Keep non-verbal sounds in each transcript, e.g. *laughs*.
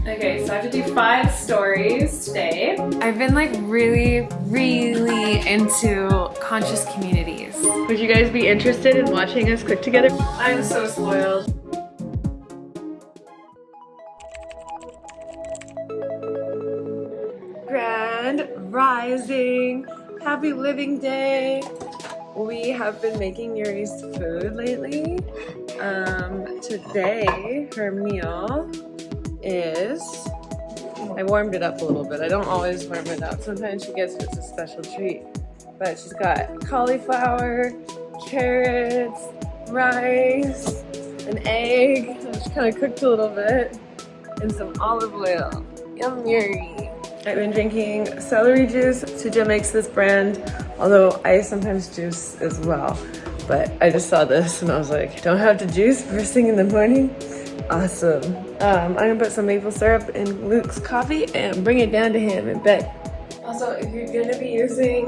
Okay, so I have to do five stories today. I've been like really, really into conscious communities. Would you guys be interested in watching us cook together? I'm so spoiled. Grand Rising! Happy Living Day! We have been making Yuri's food lately. Um, today, her meal is, I warmed it up a little bit. I don't always warm it up. Sometimes she gets just a special treat. But she's got cauliflower, carrots, rice, an egg. She kind of cooked a little bit, and some olive oil. Yum Yuri. I've been drinking celery juice. Suja makes this brand, although I sometimes juice as well. But I just saw this and I was like, don't have to juice first thing in the morning? Awesome. Um, I'm gonna put some maple syrup in Luke's coffee and bring it down to him and bed. Also, if you're gonna be using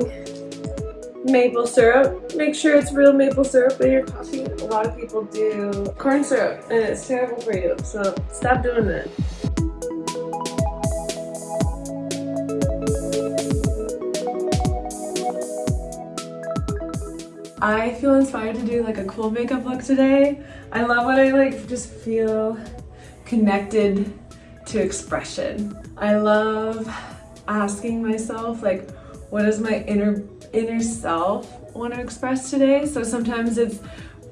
maple syrup, make sure it's real maple syrup in your coffee. A lot of people do corn syrup and it's terrible for you, so stop doing that. I feel inspired to do like a cool makeup look today. I love when I like just feel connected to expression. I love asking myself like what does my inner inner self want to express today? So sometimes it's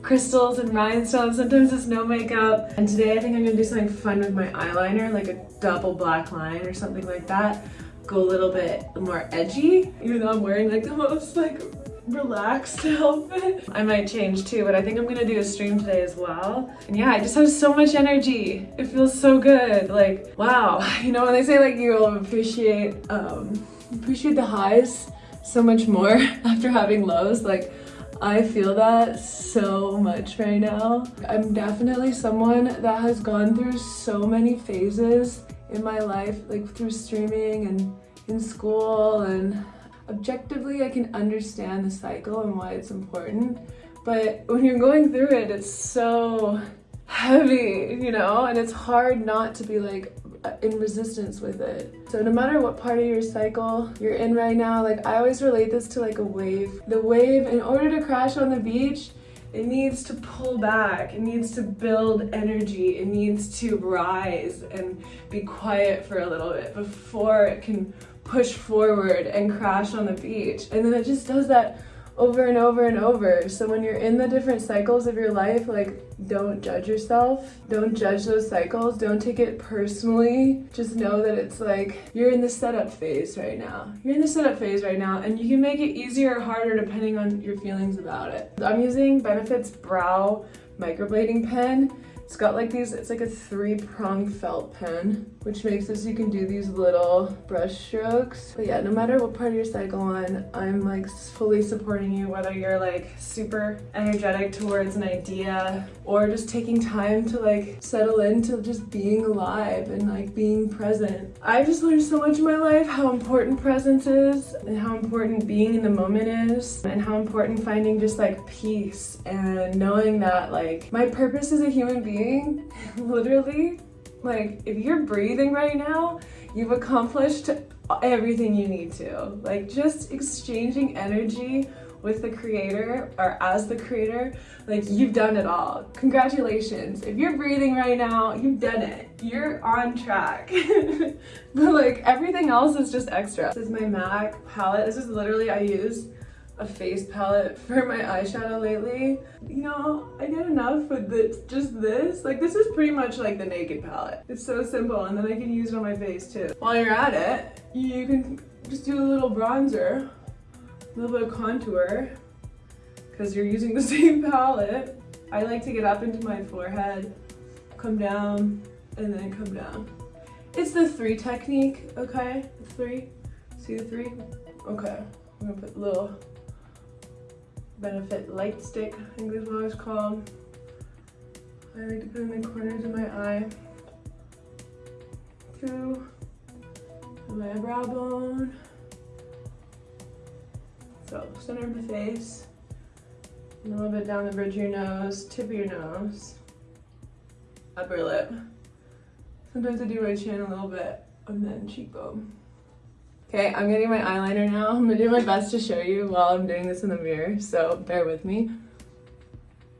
crystals and rhinestones, sometimes it's no makeup. And today I think I'm gonna do something fun with my eyeliner, like a double black line or something like that. Go a little bit more edgy, even though I'm wearing like the *laughs* most like relaxed *laughs* outfit. I might change too, but I think I'm gonna do a stream today as well. And yeah, I just have so much energy. It feels so good. Like, wow. *laughs* You know, when they say like you'll appreciate, um, appreciate the highs so much more *laughs* after having lows, like I feel that so much right now. I'm definitely someone that has gone through so many phases in my life, like through streaming and in school and objectively I can understand the cycle and why it's important, but when you're going through it, it's so heavy, you know, and it's hard not to be like in resistance with it. So no matter what part of your cycle you're in right now, like I always relate this to like a wave. The wave, in order to crash on the beach, it needs to pull back, it needs to build energy, it needs to rise and be quiet for a little bit before it can push forward and crash on the beach. And then it just does that over and over and over. So when you're in the different cycles of your life, like don't judge yourself. Don't judge those cycles. Don't take it personally. Just know that it's like you're in the setup phase right now. You're in the setup phase right now and you can make it easier or harder depending on your feelings about it. I'm using Benefit's Brow microblading pen it's got like these, it's like a three prong felt pen, which makes so you can do these little brush strokes. But yeah, no matter what part of your cycle on, I'm like fully supporting you, whether you're like super energetic towards an idea or just taking time to like settle into just being alive and like being present. I've just learned so much in my life how important presence is and how important being in the moment is and how important finding just like peace and knowing that like my purpose as a human being *laughs* literally, like if you're breathing right now, you've accomplished everything you need to. Like just exchanging energy with the creator or as the creator, like you've done it all. Congratulations. If you're breathing right now, you've done it. You're on track. *laughs* but like everything else is just extra. This is my MAC palette. This is literally I use a face palette for my eyeshadow lately. You know, I get enough with just this. Like this is pretty much like the naked palette. It's so simple and then I can use it on my face too. While you're at it, you can just do a little bronzer, a little bit of contour, because you're using the *laughs* same palette. I like to get up into my forehead, come down, and then come down. It's the three technique, okay? Three, see the three? Okay, I'm gonna put a little Benefit Light Stick, I think is what it's called. I like to put in the corners of my eye. Through my brow bone. So, center of the face. a little bit down the bridge of your nose, tip of your nose, upper lip, Sometimes I do my chin a little bit and then cheekbone. Okay, I'm getting my eyeliner now. *laughs* I'm gonna do my best to show you while I'm doing this in the mirror, so bear with me.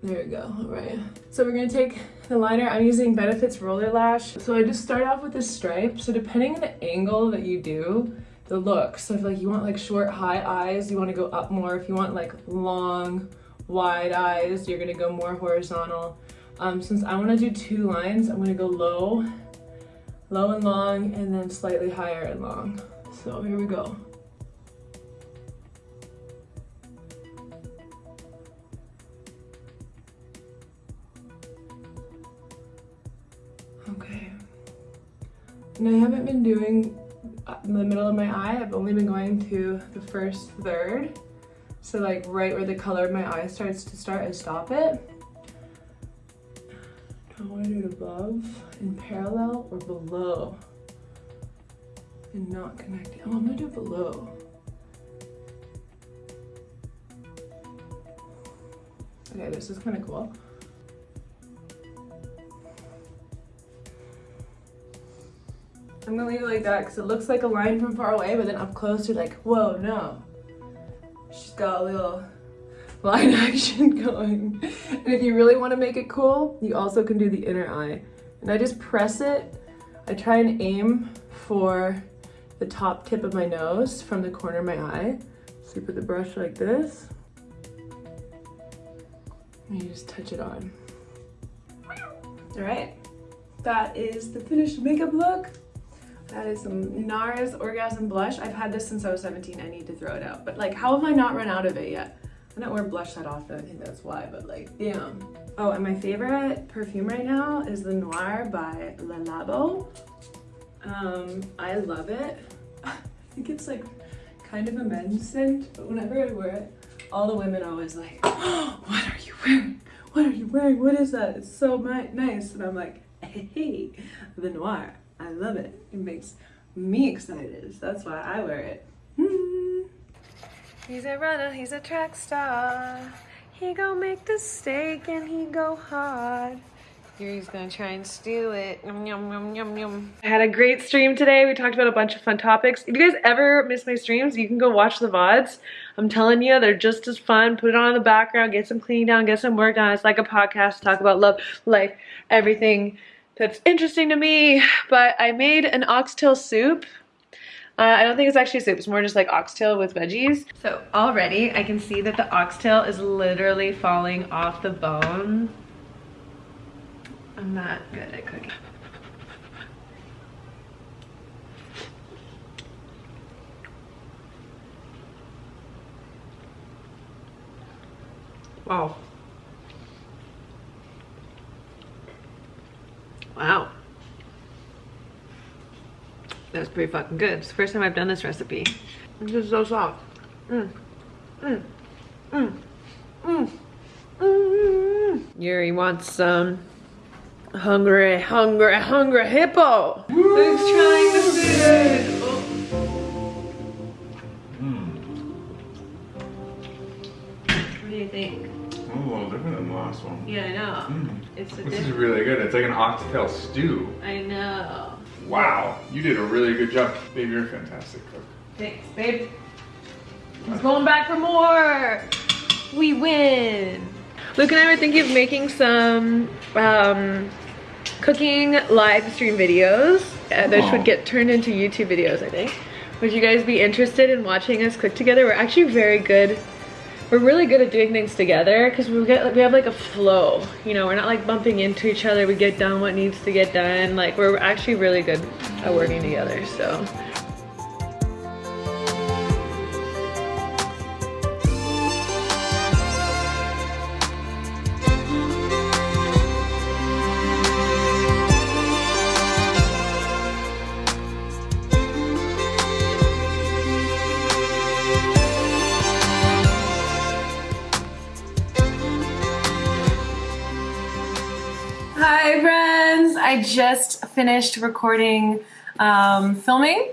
There we go, all right. So we're gonna take the liner. I'm using Benefits Roller Lash. So I just start off with this stripe. So depending on the angle that you do, the look. So if like you want like short, high eyes, you wanna go up more. If you want like long, wide eyes, you're gonna go more horizontal. Um, since I wanna do two lines, I'm gonna go low, low and long, and then slightly higher and long. So here we go. Okay. And I haven't been doing uh, in the middle of my eye. I've only been going to the first third. So like right where the color of my eye starts to start, I stop it. I want to do it above, in parallel, or below and not connecting. Oh, I'm gonna do it below. Okay, this is kind of cool. I'm gonna leave it like that because it looks like a line from far away, but then up close you're like, whoa, no. She's got a little *laughs* line *laughs* action going. And if you really want to make it cool, you also can do the inner eye. And I just press it. I try and aim for the top tip of my nose from the corner of my eye. So you put the brush like this. And you just touch it on. All right, that is the finished makeup look. That is some NARS Orgasm Blush. I've had this since I was 17. I need to throw it out. But like, how have I not run out of it yet? I don't wear blush that often. I think that's why, but like, damn. Oh, and my favorite perfume right now is the Noir by Le Labo. Um, I love it. I think it's like kind of a men's scent, but whenever I wear it, all the women always like, oh, *gasps* what are you wearing? What are you wearing? What is that? It's so nice. And I'm like, *laughs* hey, the noir. I love it. It makes me excited. So that's why I wear it. He's a runner, he's a track star. He go make the steak and he go hard. Yuri's gonna try and steal it. Yum, yum, yum, yum. I had a great stream today. We talked about a bunch of fun topics. If you guys ever miss my streams, you can go watch the VODs. I'm telling you, they're just as fun. Put it on in the background, get some cleaning done, get some work done. It's like a podcast, talk about love, life, everything that's interesting to me. But I made an oxtail soup. Uh, I don't think it's actually soup. It's more just like oxtail with veggies. So already I can see that the oxtail is literally falling off the bone. I'm not good at cooking. Wow. Wow. That's pretty fucking good. It's the first time I've done this recipe. This is so soft. Mm. Mm. Mm. Mm. Mm. Yuri wants some Hungry, hungry, hungry hippo. Who's trying the food? Mm. What do you think? Oh, a little different than the last one. Yeah, I know. Mm. It's a This is really good. It's like an oxtail stew. I know. Wow, you did a really good job. Babe, you're a fantastic cook. Thanks, babe. He's going back for more. We win. Luke and I were thinking of making some um, cooking live stream videos. Uh, Oh. would get turned into YouTube videos, I think. Would you guys be interested in watching us cook together? We're actually very good. We're really good at doing things together because we get we have like a flow. You know, we're not like bumping into each other. We get done what needs to get done. Like we're actually really good at working together. So. I just finished recording um, filming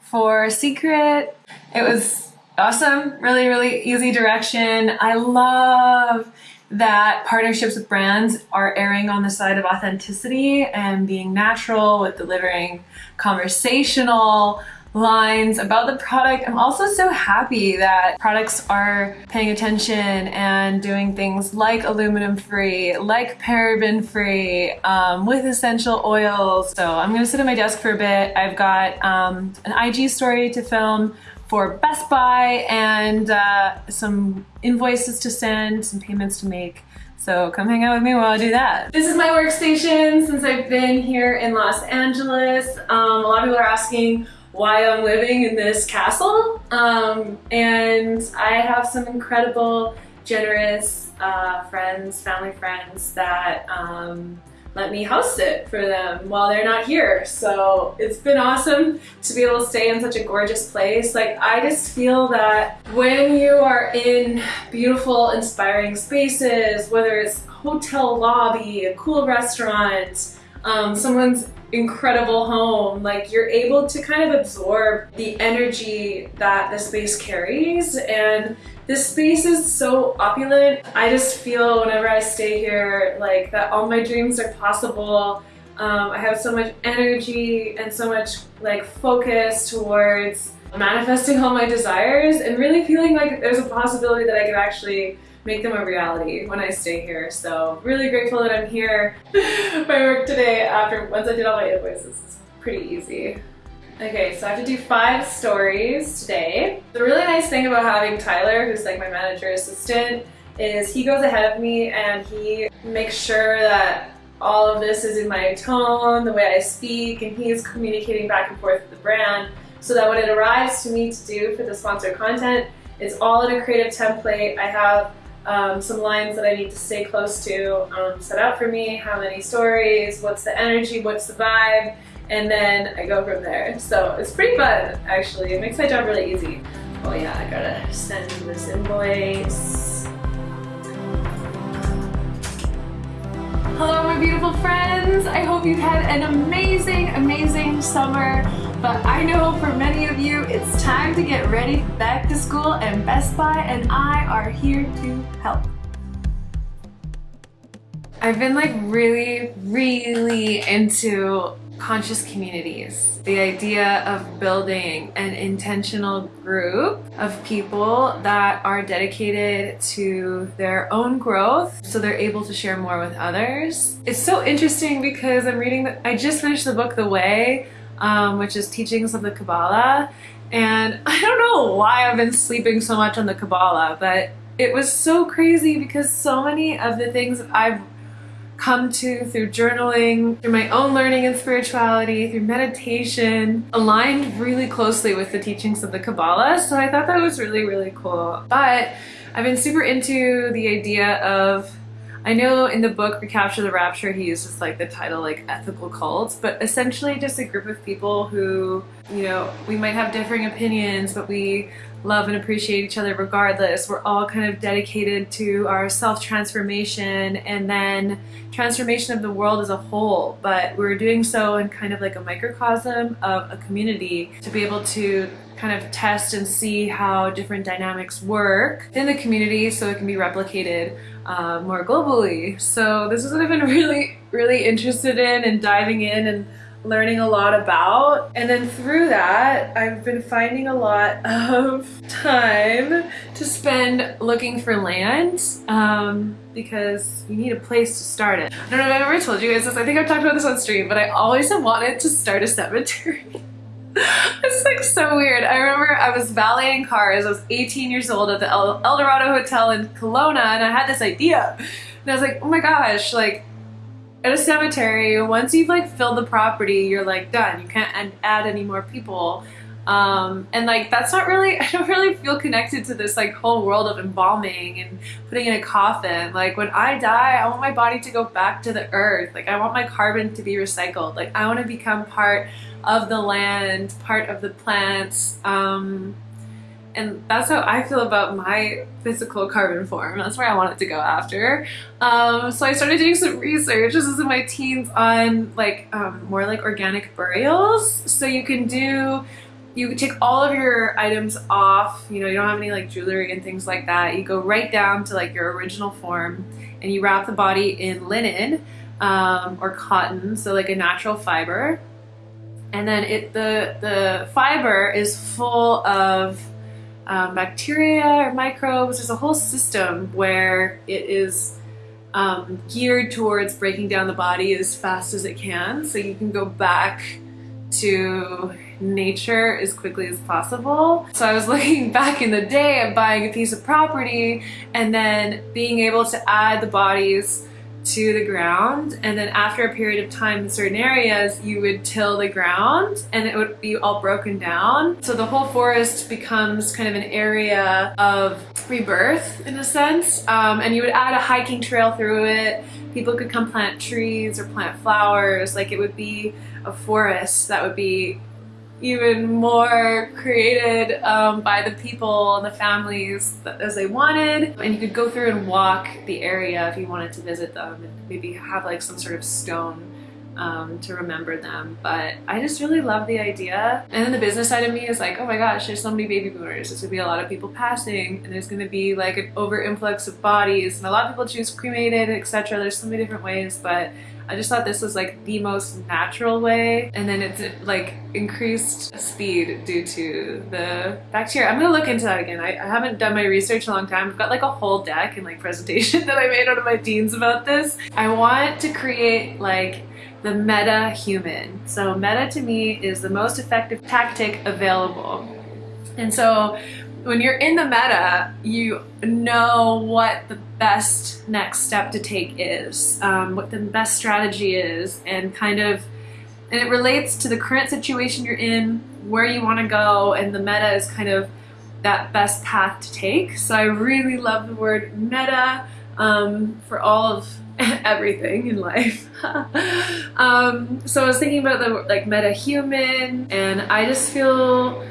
for Secret. It was awesome, really, really easy direction. I love that partnerships with brands are erring on the side of authenticity and being natural with delivering conversational lines about the product. I'm also so happy that products are paying attention and doing things like aluminum free, like paraben free, um, with essential oils. So I'm gonna sit at my desk for a bit. I've got um, an IG story to film for Best Buy and uh, some invoices to send, some payments to make. So come hang out with me while I do that. This is my workstation since I've been here in Los Angeles. Um, a lot of people are asking why I'm living in this castle. Um, and I have some incredible, generous uh, friends, family friends that um, let me host it for them while they're not here. So it's been awesome to be able to stay in such a gorgeous place. Like I just feel that when you are in beautiful, inspiring spaces, whether it's hotel lobby, a cool restaurant, um, someone's incredible home, like you're able to kind of absorb the energy that the space carries and this space is so opulent. I just feel whenever I stay here like that all my dreams are possible. Um, I have so much energy and so much like focus towards manifesting all my desires and really feeling like there's a possibility that I could actually make them a reality when I stay here. So really grateful that I'm here. *laughs* my work today after once I did all my invoices is pretty easy. Okay, so I have to do five stories today. The really nice thing about having Tyler, who's like my manager assistant, is he goes ahead of me and he makes sure that all of this is in my tone, the way I speak, and he's communicating back and forth with the brand so that when it arrives to me to do for the sponsored content, it's all in a creative template. I have um, some lines that I need to stay close to um, set out for me, how many stories, what's the energy, what's the vibe, and then I go from there. So it's pretty fun, actually. It makes my job really easy. Oh yeah, I gotta send this invoice. Hello, my beautiful friends. I hope you've had an amazing, amazing summer. But I know for many of you, it's time to get ready back to school and Best Buy and I are here to help. I've been like really, really into conscious communities. The idea of building an intentional group of people that are dedicated to their own growth so they're able to share more with others. It's so interesting because I'm reading, the, I just finished the book The Way, um, which is Teachings of the Kabbalah. And *laughs* I don't know why I've been sleeping so much on the Kabbalah, but it was so crazy because so many of the things I've come to through journaling, through my own learning and spirituality, through meditation, aligned really closely with the teachings of the Kabbalah. So I thought that was really, really cool. But I've been super into the idea of I know in the book Recapture the Rapture he uses like the title like ethical cults, but essentially just a group of people who, you know, we might have differing opinions, but we love and appreciate each other regardless. We're all kind of dedicated to our self-transformation and then transformation of the world as a whole, but we're doing so in kind of like a microcosm of a community to be able to kind of test and see how different dynamics work in the community so it can be replicated uh, more globally. So this is what I've been *laughs* really, really interested in and diving in and learning a lot about. And then through that, I've been finding a lot *laughs* of time to spend looking for land um, because you need a place to start it. I don't know if I've ever told you guys this, I think I've talked about this on stream, but I always have wanted to start a cemetery. *laughs* *laughs* it's like so weird. I remember I was valeting cars. I was 18 years old at the El, Dorado Hotel in Kelowna, and I had this idea. And I was like, oh my gosh, like at a cemetery, once you've like filled the property, you're like done. You can't add any more people. Um, and like that's not really *laughs* I don't really feel connected to this like whole world of embalming and putting in a coffin like when I die I want my body to go back to the earth like I want my carbon to be recycled like I want to become part of the land part of the plants um, and that's how I feel about my physical carbon form. That's where I want it to go after. Um, so I started doing some research, this is in my teens, on like um, more like organic burials. So you can do you take all of your items off, you know, you don't have any like jewelry and things like that. You go right down to like your original form and you wrap the body in linen um, or cotton, so like a natural fiber. And then it the the fiber is full of um, bacteria or microbes. There's a whole system where it is um, geared towards breaking down the body as fast as it can, so you can go back to nature as quickly as possible. So I was *laughs* looking back in the day at buying a piece of property and then being able to add the bodies to the ground and then after a period of time in certain areas you would till the ground and it would be all broken down. So the whole forest becomes kind of an area of rebirth in a sense. Um, and you would add a hiking trail through it. People could come plant trees or plant flowers. Like it would be a forest that would be even more created um, by the people and the families as they wanted. And you could go through and walk the area if you wanted to visit them and maybe have like some sort of stone um, to remember them. But I just really love the idea. And then the business side of me is like, oh my gosh, there's so many baby boomers. There's gonna be a lot of people passing and there's gonna be like an over influx of bodies and a lot of people choose cremated, etc. There's so many different ways, but I just thought this was like the most natural way and then it's like increased speed due to the bacteria. I'm gonna look into that again. I, I, haven't done my research in a long time. I've got like a whole deck and like presentation *laughs* that I made out of my teens about this. I want to create like the meta human. So meta to me is the most effective tactic available. And so when you're in the meta, you know what the best next step to take is, um, what the best strategy is, and kind of, and it relates to the current situation you're in, where you want to go, and the meta is kind of that best path to take. So I really love the word meta um, for all of *laughs* everything in life. *laughs* um, so I was thinking about the like meta human, and I just feel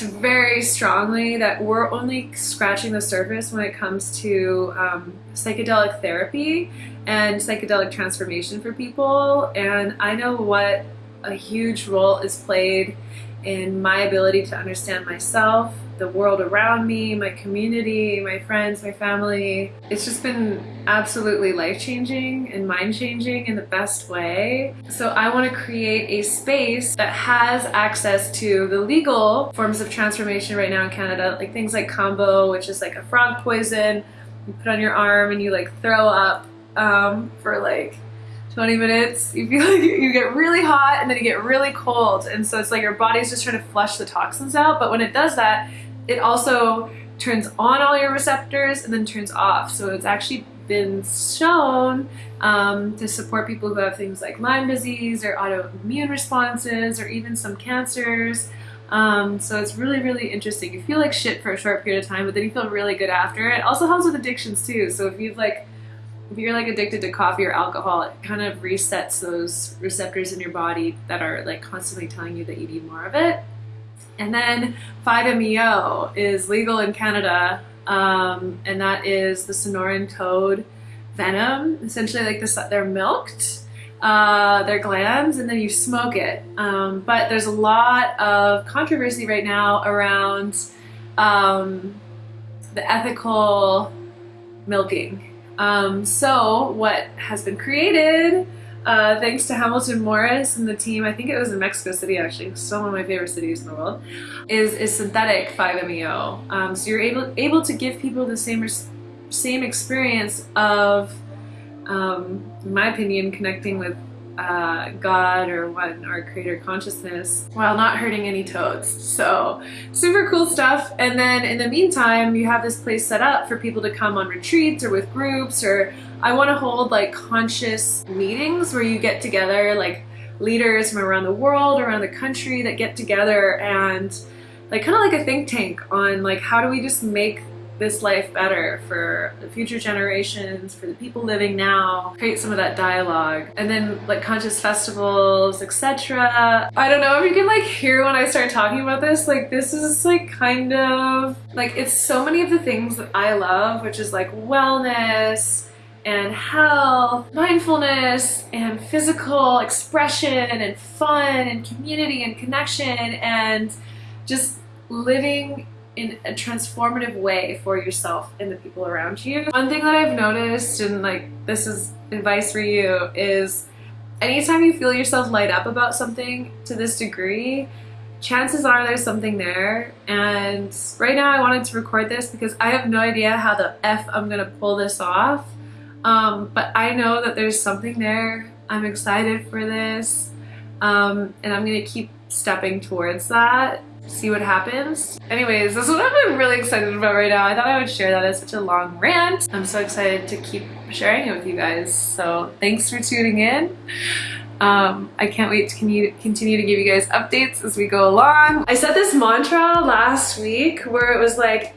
very strongly that we're only scratching the surface when it comes to um, psychedelic therapy and psychedelic transformation for people. And I know what a huge role is played in my ability to understand myself the world around me, my community, my friends, my family. It's just been absolutely life-changing and mind-changing in the best way. So I want to create a space that has access to the legal forms of transformation right now in Canada, like things like kambo, which is like a frog poison you put on your arm and you like throw up um, for like 20 minutes, you feel like you get really hot and then you get really cold. And so it's like your body's just trying to flush the toxins out. But when it does that, it also turns on all your receptors and then turns off. So it's actually been shown um, to support people who have things like Lyme disease or autoimmune responses or even some cancers. Um, so it's really, really interesting. You feel like shit for a short period of time, but then you feel really good after. It also helps with addictions too. So if you've like, if you're like addicted to coffee or alcohol, it kind of resets those receptors in your body that are like constantly telling you that you need more of it. And then 5-MeO is legal in Canada, um, and that is the Sonoran toad venom. Essentially, like this, they're milked, uh, their glands, and then you smoke it. Um, but there's a lot of controversy right now around um, the ethical milking. Um, so what has been created uh, thanks to Hamilton Morris and the team, I think it was in Mexico City actually, one of my favorite cities in the world, is, is synthetic 5-MeO. Um, so you're able, able to give people the same, same experience of, um, in my opinion, connecting with uh, God or one or creator consciousness while not hurting any toads. So super cool stuff. And then in the meantime, you have this place set up for people to come on retreats or with groups or I want to hold like conscious meetings where you get together like leaders from around the world, around the country that get together and like kind of like a think tank on like how do we just make this life better for the future generations, for the people living now, create some of that dialogue. And then like conscious festivals, etc. I don't know if you can like hear when I start talking about this, like this is like kind of, like it's so many of the things that I love, which is like wellness, and health, mindfulness, and physical expression, and fun, and community, and connection, and just living in a transformative way for yourself and the people around you. One thing that I've noticed, and like this is advice for you, is anytime you feel yourself light up about something to this degree, chances are there's something there. And right now I wanted to record this because I have no idea how the F I'm gonna pull this off. Um, but I know that there's something there. I'm excited for this. Um, and I'm gonna keep stepping towards that see what happens. Anyways, this is what I'm really excited about right now. I thought I would share that as such a long rant. I'm so excited to keep sharing it with you guys. So thanks for tuning in. Um, I can't wait to continue to give you guys updates as we go along. I said this mantra last week where it was like,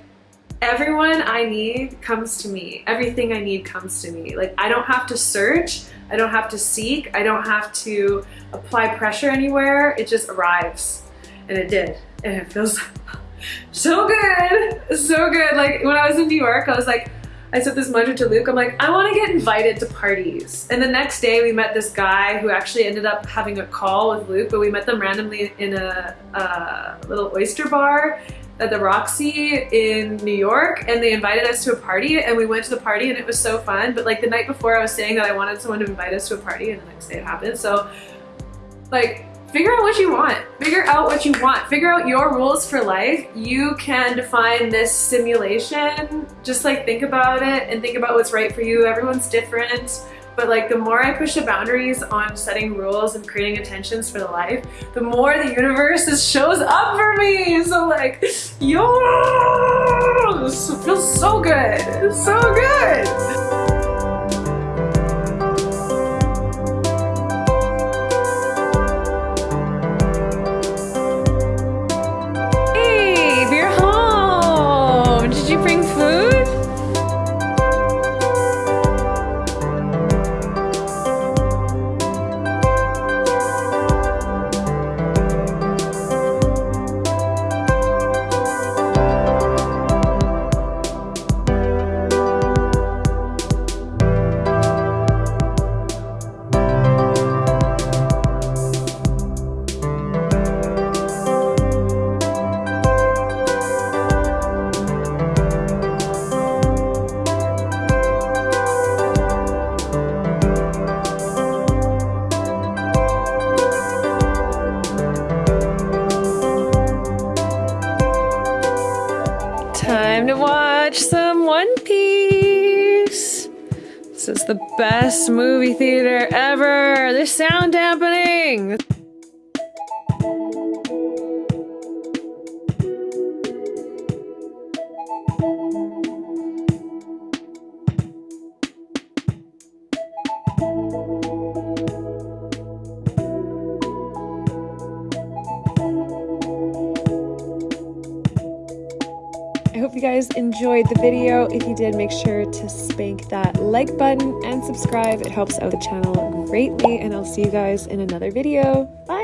everyone I need comes to me. Everything I need comes to me. Like I don't have to search. I don't have to seek. I don't have to apply pressure anywhere. It just arrives. And it did and it feels so good, so good. Like when I was in New York, I was like, I said this mantra to Luke, I'm like, I want to get invited to parties. And the next day we met this guy who actually ended up having a call with Luke, but we met them randomly in a, a little oyster bar at the Roxy in New York and they invited us to a party and we went to the party and it was so fun. But like the night before I was saying that I wanted someone to invite us to a party and the next day it happened. So like figure out what you want. Figure out what you want. Figure out your rules for life. You can define this simulation. Just like think about it and think about what's right for you. Everyone's different. But like the more I push the boundaries on setting rules and creating intentions for the life, the more the universe just shows up for me. So like, yo, feels so good. So good. Did you bring food? This is the best movie theater ever. There's sound dampening. Enjoyed the video. If you did, make sure to spank that like button and subscribe. It helps out the channel greatly, and I'll see you guys in another video. Bye!